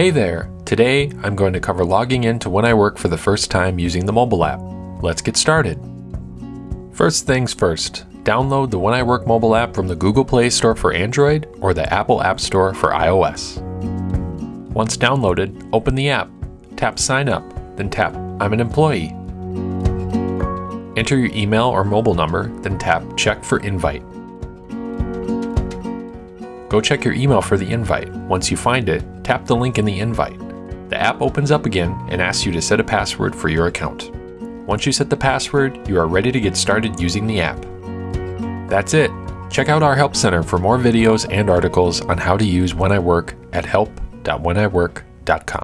Hey there! Today I'm going to cover logging in to When I Work for the first time using the mobile app. Let's get started. First things first, download the When I Work mobile app from the Google Play Store for Android or the Apple App Store for iOS. Once downloaded, open the app, tap Sign Up, then tap I'm an employee. Enter your email or mobile number, then tap Check for Invite. Go check your email for the invite. Once you find it, tap the link in the invite. The app opens up again and asks you to set a password for your account. Once you set the password, you are ready to get started using the app. That's it. Check out our Help Center for more videos and articles on how to use When I Work at help.wheniwork.com.